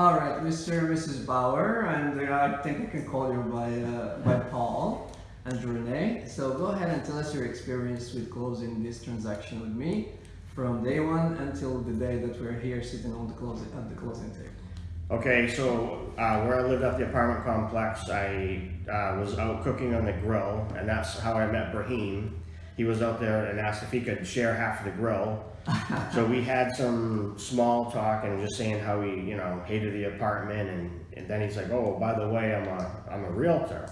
All right, Mr. and Mrs. Bauer, and I think I can call you by uh, by Paul and Renee. So go ahead and tell us your experience with closing this transaction with me from day one until the day that we're here sitting on the closing at the closing table. Okay, so uh, where I lived at the apartment complex, I uh, was out cooking on the grill, and that's how I met Brahim. He was out there and asked if he could share half of the grill. so we had some small talk and just saying how he, you know, hated the apartment, and, and then he's like, "Oh, by the way, I'm a I'm a realtor."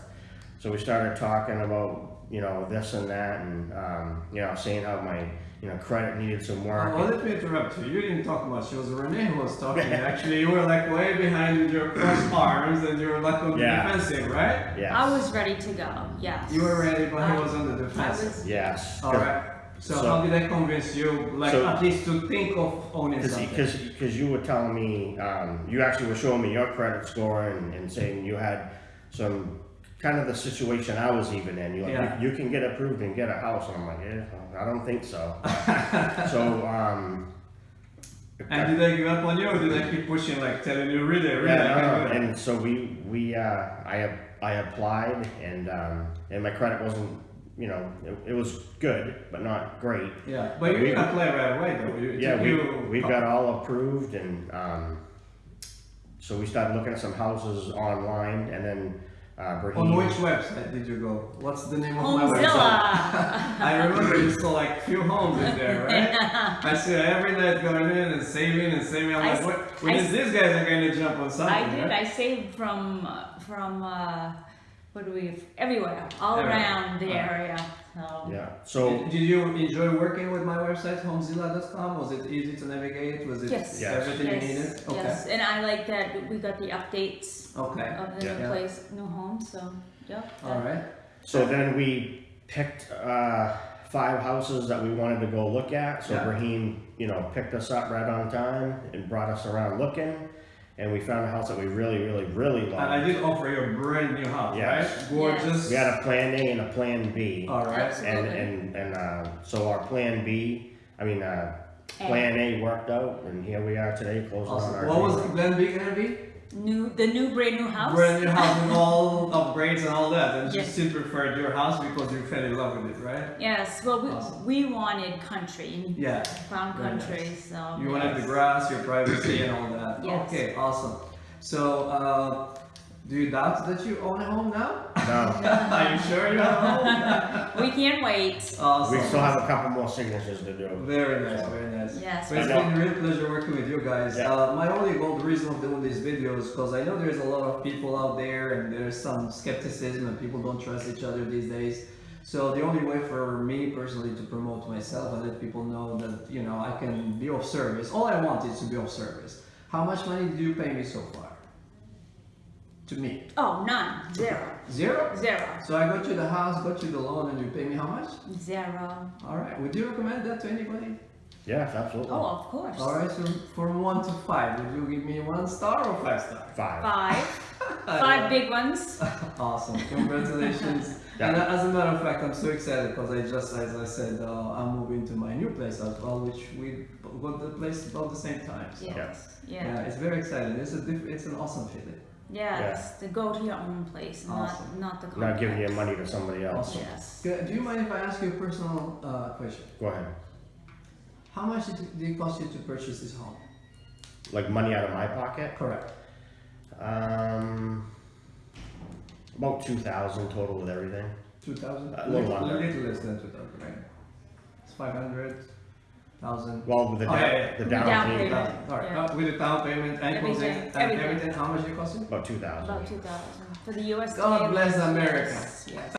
So we started talking about, you know, this and that, and um, you know, saying how my you know credit needed some work. Oh, let me interrupt you. You didn't talk much. It was Renee who was talking. Actually, you were like way behind with your crossed arms and you were like on the Yeah. defensive, right? yes. I was ready to go. Yes. You were ready, but he I- was on the I defensive. was. Yes. All right. So, So- how did I convince you, like So- at least to think of owning something? Because because you were telling me, um, you actually were showing me your credit score and, and saying you had some kind of the situation I was even in. You like, Yeah. you, you can get approved and get a house, and I'm like, yeah, I don't think so. so um, And did I give up on you, or did I keep pushing, like telling you, really, really, yeah, I no, can it? and so we we uh, I I applied and um, and my credit wasn't you know it, it was good but not great. Yeah, but you we- didn't apply right away, though. You, it Yeah, we, you- we got all approved and, um, so we started looking at some houses online and then, uh, Brahim. On which website did you go? What's the name of my website? I remember you saw like few homes in there, right? I see it every night going in and saving and saving. I'm I like, s- what? When I is these guys are going to jump on something? I did. right? I saved from uh, from uh, what do we everywhere, all Everywhere. around the Alright. area. So Yeah, so, Did, did you enjoy working with my website, homezilla.com? Was it easy to navigate? Was it Yes. Yes. everything yes, you needed? Okay. yes, and I like that we got the updates Okay. of the Yeah. new Yeah. place, new home. So yep. All right. so then we picked, uh, five houses that we wanted to go look at. So Yeah. Brahim, you know, picked us up right on time and brought us around looking. And we found a house that we really, really, really And I did offer you a brand new house, Yes. right? Gorgeous. We had a plan A and a plan B. All right. Absolutely. And, and, and, uh, so our plan B, I mean, uh, plan A worked out, and here we are today, closing on Awesome. our. What was dream. Glen B gonna be? New the new brand new house. Brand new house with all upgrades and all that. And you Yes. still preferred your house because you fell in love with it, right? Yes. Well, we, Awesome. we wanted country, Yeah. found Very country. So You wanted the grass, your privacy, and all that. Yes. Okay, awesome. So, uh, do you doubt that you own a home now? No, Are you sure you have a home? We can't wait. awesome. we still have a couple more signatures to do. Very nice, very nice. Yes. But it's I know. been a real pleasure working with you guys. Yeah. Uh, my only goal, the reason of doing these videos, because I know there's a lot of people out there and there's some skepticism and people don't trust each other these days. So the only way for me personally to promote myself and let people know that you know I can be of service. All I want is to be of service. How much money did you pay me so far? To me, Oh, none. Zero. zero. Zero. So I got you the house, got you the loan, and you pay me how much? Zero. All right. Would you recommend that to anybody? Yes, absolutely. Oh, of course. All right. So from one to five, would you give me one star or five star? Five. Five. Five big ones. Awesome. Congratulations. Yeah. And as a matter of fact, I'm so excited because I just, as I said, uh, I'm moving to my new place as well, which we got the place about the same time. So. Yes. Yeah, Yeah. it's very exciting. It's a diff- it's an awesome feeling. Yes. To go to your own place, Awesome. not not the Not giving your money to somebody else. Yes. Good. Do you mind if I ask you a personal uh, question? Go ahead. How much did it, did it cost you to purchase this home? Like money out of my pocket? Correct. Um, about two thousand total with everything. Two thousand. A little under. little less than two thousand, right? It's five hundred thousand. Well, with the Oh, down, yeah, yeah. the The down, down payment, payment. All right. Yeah. Uh, with the down payment and closing Everything, and everything. everything, how much did it cost you? about two thousand. About two thousand for the U.S. God bless America. Yes. yes.